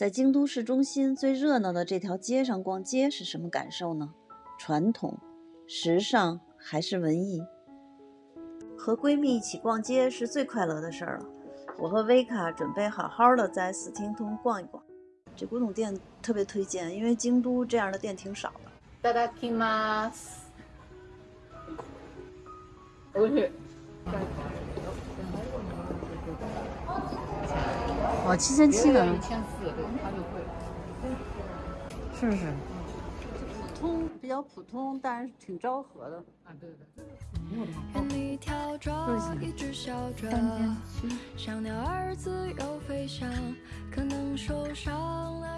在京都市中心最热闹的这条街上逛街是什么感受呢？传统、时尚还是文艺？和闺蜜一起逛街是最快乐的事儿了。我和维卡准备好好的在四厅通逛一逛。这古董店特别推荐，因为京都这样的店挺少的。大家听吗？我去。哦，七千七的？一千四，对，它就贵。是是。普通，比较普通，但是挺昭和的。啊，对对。对你跳着，一直笑着，像鸟儿自由飞翔，可能受伤了。